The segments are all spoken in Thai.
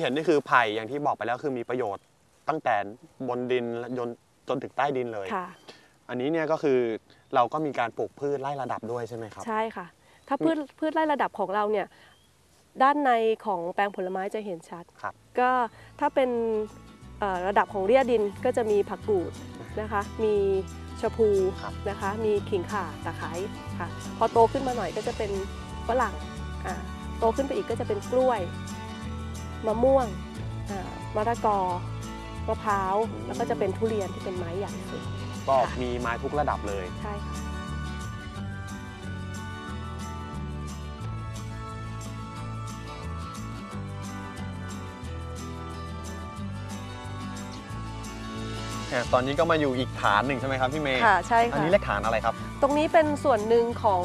อย่างที่เห็นนี่คือไผ่อย่างที่บอกไปแล้วคือมีประโยชน์ตั้งแต่บนดินจนจนถึงใต้ดินเลย ค่ะ อันนี้เนี่ยก็คือเราก็มีการปลูกพืชไล่ระดับด้วยใช่ไหมครับ ใช่ค่ะ ถ้าพืชพืชไร่ระดับของเราเนี่ยด้านในของแปลงผลไม้จะเห็นชัด ครับ ก็ถ้าเป็นเอ่อระดับของเรียดินก็จะมีผักกูดนะคะ มีชะพูครับ นะคะ มีขิงข่าตะไคร้ค่ะ พอโตขึ้นมาหน่อยก็จะเป็นฝรั่งอ่าโตขึ้นไปอีกก็จะเป็นกล้วย มะม่วงอ่ามะละกอมะพร้าว แล้วก็จะเป็นทุเรียนที่เป็นไม้ใหญ่สุดก็ค่ะมีไม้ทุกระดับเลยใช่ค่ะเนี่ยตอนนี้ก็มาอยู่อีกฐานหนึ่งใช่ไหมครับพี่เมย์ค่ะใช่อันค่ะนี้เรียกฐานอะไรครับ ตรงนี้เป็นส่วนหนึ่งของ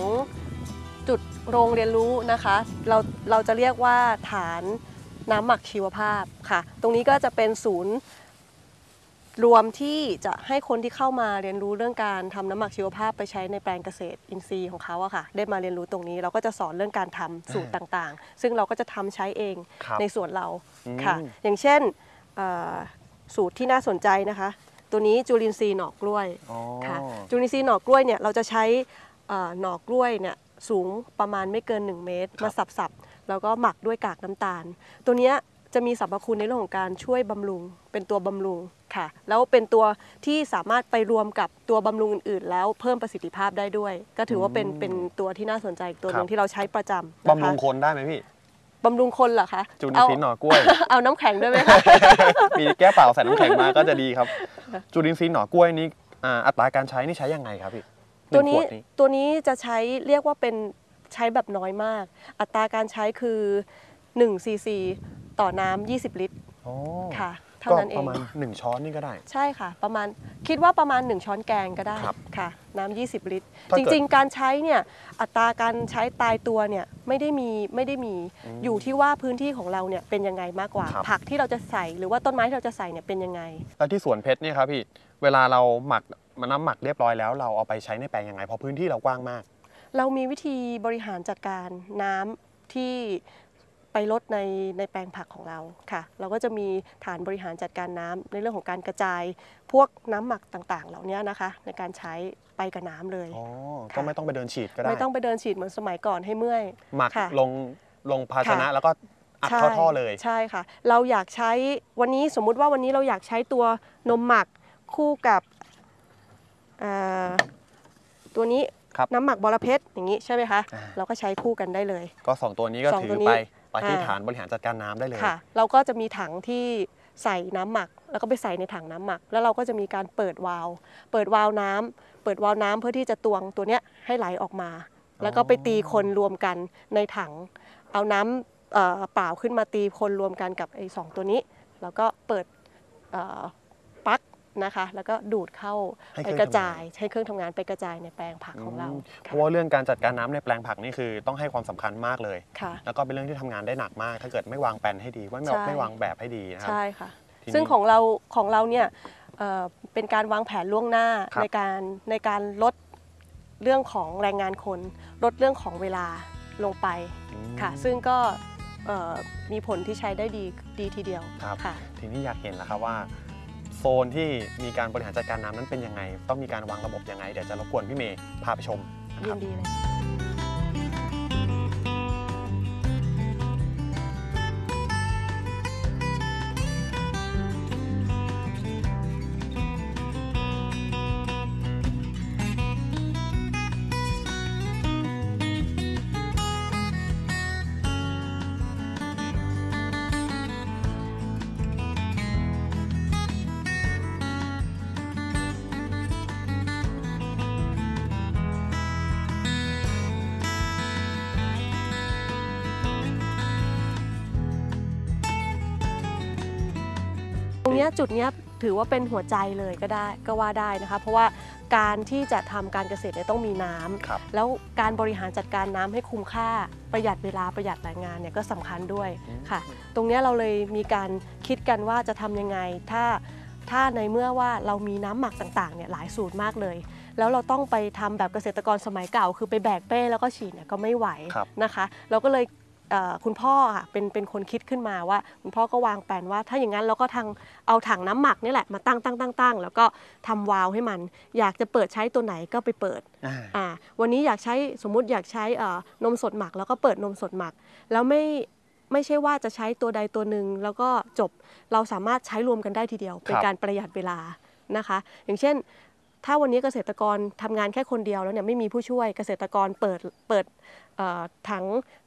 จุดโรงเรียนรู้นะคะ เราเราจะเรียกว่าฐาน น้ำหมักชีวภาพค่ะ ตรงนี้ก็จะเป็นศูนย์รวมที่จะให้คนที่เข้ามาเรียนรู้เรื่องการทำน้ำหมักชีวภาพไปใช้ในแปลงเกษตรอินทรีย์ของเขาอะค่ะ ได้มาเรียนรู้ตรงนี้เราก็จะสอนเรื่องการทำสูตรต่างๆ ซึ่งเราก็จะทำใช้เองครับในส่วนเราอืมค่ะ อย่างเช่นเอ่อสูตรที่น่าสนใจนะคะ ตัวนี้จุลินทรีย์หน่อกล้วยอ๋อค่ะจุลินทรีย์หน่อกล้วยเนี่ยเราจะใช้เอ่อหน่อกล้วยเนี่ยสูงประมาณไม่เกิน 1 เมตรครับมาสับๆ แล้วก็หมักด้วยกากน้ำตาล ตัวเนี้ยจะมีสรรพคุณในเรื่องของการช่วยบำรุง เป็นตัวบำรุงค่ะ แล้วเป็นตัวที่สามารถไปรวมกับตัวบำรุงอื่น ๆ แล้วเพิ่มประสิทธิภาพได้ด้วย ก็ถือว่าเป็นเป็นตัวที่น่าสนใจอีกตัวหนึ่งที่เราใช้ประจำนะคะบำรุงคนได้ไหมพี่บำรุงคนเหรอคะจุลินทรีย์หน่อกล้วย เอาเอาน้ำแข็งด้วยไหมคะมีแก้วเปล่าใส่น้ำแข็งมาก็จะดีครับ จุลินทรีย์หน่อกล้วยนี้อ่าอัตราการใช้นี่ใช้ยังไงครับพี่หตัวงนี้ขดตัวนี้จะใช้เรียกว่าเป็น ใช้แบบน้อยมาก อัตราการใช้คือ1ซีซีต่อน้ำ20 ลิตรอ๋อค่ะ เท่าก็นั้นเอปงระมาณหนึ่งช้อนนี่ก็ได้ ใช่ค่ะ ประมาณคิดว่าประมาณ 1 ช้อนแกงก็ได้ครับค่ะ น้ำ20 ลิตร ถ้าจเกิดริง ๆ การใช้เนี่ยอัตราการใช้ตายตัวเนี่ยไม่ได้มีไม่ได้มีอยู่ที่ว่าพื้นที่ของเราเนี่ยเป็นยังไงมากกว่า ครับ ผักที่เราจะใส่หรือว่าต้นไม้ที่เราจะใส่เนี่ยเป็นยังไง แล้วที่สวนเพชรเนี่ยครับพี่ เวลาเราหมักมันน้ำหมักเรียบร้อยแล้วเราเอาไปใช้ในแปลงยังไง เพราะพื้นที่เรากว้างมาก เรามีวิธีบริหารจัดการน้ำที่ไปลดในในแปลงผักของเราค่ะ เราก็จะมีฐานบริหารจัดการน้ำในเรื่องของการกระจาย พวกน้ำหมักต่างๆ เหล่านี้นะคะ ในการใช้ไปกับน้ำเลยอ๋อค่ะก็ไม่ต้องไปเดินฉีดก็ได้ ไม่ต้องไปเดินฉีดเหมือนสมัยก่อนให้เมื่อยหมักค่ะลงลงภาชนะค่ะแล้วก็อัดใช่เข้าท่อเลยใช่ค่ะ เราอยากใช้วันนี้สมมุติว่าวันนี้เราอยากใช้ตัวนมหมักคู่กับเอ่อตัวนี้ ครับน้ำหมักบอระเพ็ดอย่างนี้ใช่ไหมคะ อ่า เราก็ใช้คู่กันได้เลย ก็สองตัวนี้ก็สองถืตัวอนี้ไปไปที่อ่า ฐานบริหารจัดการน้ำได้เลย ค่ะ เราก็จะมีถังที่ใส่น้ำหมัก แล้วก็ไปใส่ในถังน้ำหมัก แล้วเราก็จะมีการเปิดวาล์วเปิดวาล์วน้ำเปิดวาล์วน้ำเพื่อที่จะตวงตัวเนี้ยให้ไหลออกมา แล้วก็ไปตีคนรวมกันในถัง เอาน้ำเอ่อเปล่าขึ้นมาตีคนรวมกันกับไอ้สองตัวนี้ แล้วก็เปิดเอ่อปลั๊ก นะคะ แล้วก็ดูดเข้าให้ไปเครื่องกระจาย ทำงาน ให้เครื่องทำงานไปกระจายในแปลงผักของเราอืมเพค่ะราะว่าเรื่องการจัดการน้ำในแปลงผักนี่คือต้องให้ความสำคัญมากเลย ค่ะ แล้วก็เป็นเรื่องที่ทำงานได้หนักมาก ถ้าเกิดไม่วางแผนให้ดีว่าไม่ใช่ ไม่วางแบบให้ดีนะครับ ใช่ค่ะ ทีนี้ซึ่งของเราของเราเนี่ยเอ่อเป็นการวางแผนล่วงหน้าครับ ในการในการลดเรื่องของแรงงานคน ลดเรื่องของเวลาลงไปอืม ค่ะ ซึ่งก็เอ่อมีผลที่ใช้ได้ดีดีทีเดียวครับ ค่ะ ทีนี้อยากเห็นแล้วครับว่า โซนที่มีการบริหารจัดการน้ำนั้นเป็นยังไง ต้องมีการวางระบบยังไง เดี๋ยวจะรบกวนพี่เมย์พาไปชมนะคยิรับ นดีเลย ตรงเนี้ยจุดเนี้ยถือว่าเป็นหัวใจเลยก็ได้ก็ว่าได้นะคะ เพราะว่าการที่จะทำการเกษตรเนี่ยต้องมีน้ำครับแล้วการบริหารจัดการน้ำให้คุ้มค่าประหยัดเวลาประหยัดแรงงานเนี่ยก็สำคัญด้วยอืมค่ะ ตรงเนี้ยเราเลยมีการคิดกันว่าจะทำยังไงถ้าถ้าในเมื่อว่าเรามีน้ำหมักต่างๆเนี่ยหลายสูตรมากเลย แล้วเราต้องไปทำแบบเกษตรกรสมัยเก่า คือไปแบกเป้แล้วก็ฉีดเนี่ยก็ไม่ไหวครับนะคะ เราก็เลยเอ่อ คุณพ่อค่ะเป็นเป็นคนคิดขึ้นมาว่า คุณพ่อก็วางแผนว่า ถ้าอย่างนั้นเราก็ทางเอาถังน้ำหมักนี่แหละมาตั้งตั้งตั้งตั้งแล้วก็ทำวาล์วให้มัน อยากจะเปิดใช้ตัวไหนก็ไปเปิดอ่าอ่าวันนี้อยากใช้สมมุติอยากใช้เอ่อนมสดหมัก แล้วก็เปิดนมสดหมัก แล้วไม่ไม่ใช่ว่าจะใช้ตัวใดตัวหนึ่งแล้วก็จบเราสามารถใช้รวมกันได้ทีเดียว เป็นการประหยัดเวลานะคะ อย่างเช่น ถ้าวันนี้เกษตรกรทำงานแค่คนเดียวแล้วเนี่ยไม่มีผู้ช่วยเกษตรกรเปิดเปิดเอ่อถัง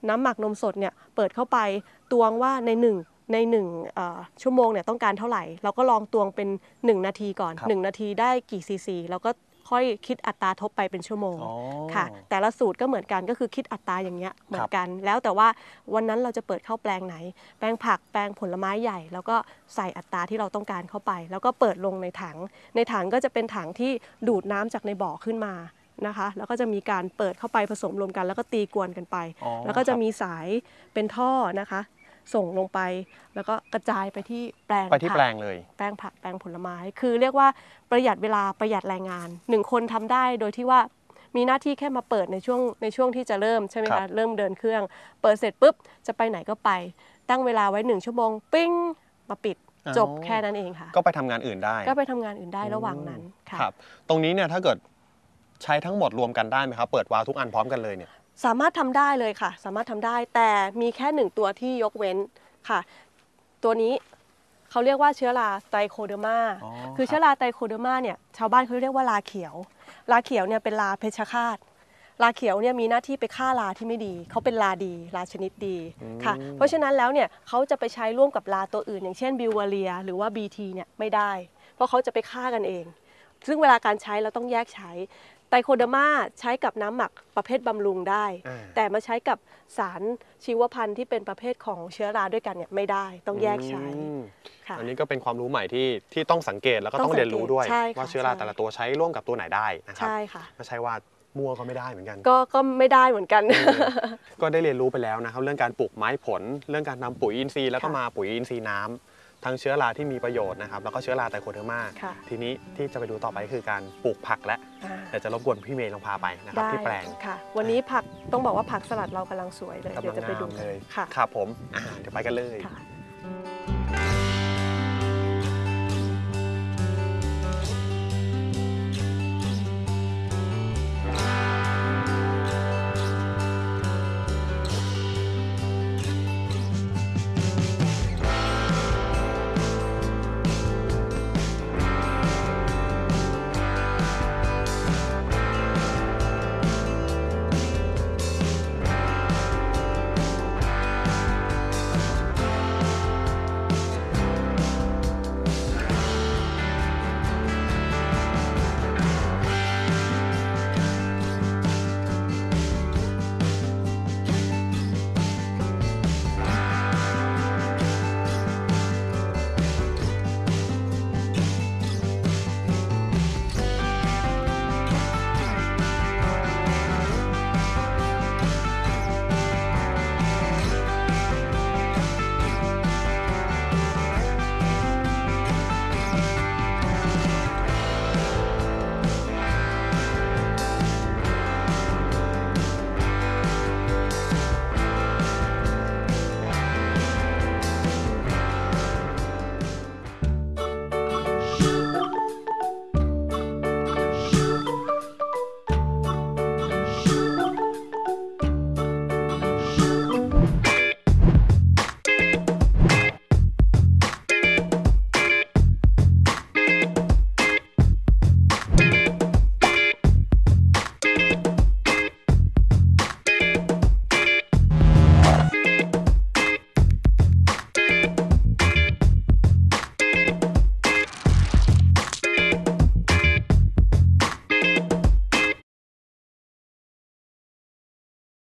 น้ำหมักนมสดเนี่ยเปิดเข้าไปตวงว่าในหนึ่งในหนึ่งเอ่อชั่วโมงเนี่ยต้องการเท่าไหร่ เราก็ลองตวงเป็น 1 นาทีก่อนครับ1นาทีได้กี่ซีซีแล้วก็ ค่อยคิดอัตราทบไปเป็นชั่วโมงอ๋อ ค่ะ แต่ละสูตรก็เหมือนกันก็คือคิดอัตราอย่างเงี้ยเหมือนกัน แล้วแต่ว่าวันนั้นเราจะเปิดเข้าแปลงไหน แปลงผักแปลงผลไม้ใหญ่ แล้วก็ใส่อัตราที่เราต้องการเข้าไป แล้วก็เปิดลงในถัง ในถังก็จะเป็นถังที่ดูดน้ำจากในบ่อขึ้นมานะคะ แล้วก็จะมีการเปิดเข้าไปผสมรวมกัน แล้วก็ตีกวนกันไป อ๋อแล้วก็จะครับ มีสายเป็นท่อนะคะ ส่งลงไป แล้วก็กระจายไปที่แปลงไปที่ผักแปลงเลย แปลงผักแปลงผลไม้ คือเรียกว่าประหยัดเวลาประหยัดแรงงานหนึ่งคนทำได้โดยที่ว่ามีหน้าที่แค่มาเปิดในช่วงในช่วงที่จะเริ่มใช่ไหมครัคะบ เริ่มเดินเครื่อง เปิดเสร็จปุ๊บจะไปไหนก็ไป ตั้งเวลาไว้หนึ่งชั่วโมงปิ้งมาปิดจบแค่นั้นเองค่ะ ก็ไปทำงานอื่นได้ ก็ไปทำงานอื่นได้ระหว่างนั้นค่ะ ครับ ตรงนี้เนี่ยถ้าเกิดใช้ทั้งหมดรวมกันได้ไหมครับ เปิดวาล์วทุกอันพร้อมกันเลยเนี่ย สามารถทำได้เลยค่ะ สามารถทำได้แต่มีแค่หนึ่งตัวที่ยกเว้นค่ะ ตัวนี้เขาเรียกว่าเชื้อราไตรโคเดอร์มาอ๋อคือครับเชื้อราไตรโคเดอร์มาเนี่ยชาวบ้านเขาเรียกว่าราเขียวราเขียวเนี่ยเป็นราเพชฌฆาตราเขียวเนี่ยมีหน้าที่ไปฆ่าราที่ไม่ดี เขาเป็นราดีราชนิดดีค่ะ เพราะฉะนั้นแล้วเนี่ยเขาจะไปใช้ร่วมกับราตัวอื่น อย่างเช่นบิวเวเรีย หรือว่า BT เนี่ยไม่ได้ เพราะเขาจะไปฆ่ากันเอง ซึ่งเวลาการใช้เราต้องแยกใช้ไตรโคเดอร์มาใช้กับน้ำหมักประเภทบำรุงได้อ่าแต่มาใช้กับสารชีวพันธุ์ที่เป็นประเภทของเชื้อราด้วยกันเนี่ยไม่ได้ต้องแยกใช้อืมค่ะอันนี้ก็เป็นความรู้ใหม่ที่ที่ต้องสังเกตแล้วก็ต้ต้อองงเรียนรู้ด้วยสังเกตใช่ค่ะว่าเชื้อราใช่แต่ละตัวใช้ร่วมกับตัวไหนได้นะครับใช่ค่ะไม่ใช่ว่ามั่วก็ไม่ได้เหมือนกัน ก็ก็ไม่ได้เหมือนกัน ก็ได้เรียนรู้ไปแล้วนะครับเรื่องการปลูกไม้ผล เรื่องการนำปุ๋ยอินทรีย์แล้วก็ค่ะมาปุ๋ยอินทรีย์น้ำ ทั้งเชื้อราที่มีประโยชน์นะครับแล้วก็เชื้อราไตรโคเดอร์มาค่ะทีนี้ที่จะไปดูต่อไปคือการปลูกผักและอ่าเดี๋ยวจะรบกวนพี่เมย์ลองพาไปนะครับได้ที่แปลงค่ะ วันนี้ผักต้องบอกว่าผักสลัดเรากำลังสวยเลยกำเดี๋ยลัวงจะไปงาดูมกันเลยค่ะครับผมอ่าเดี๋ยวไปกันเลยค่ะ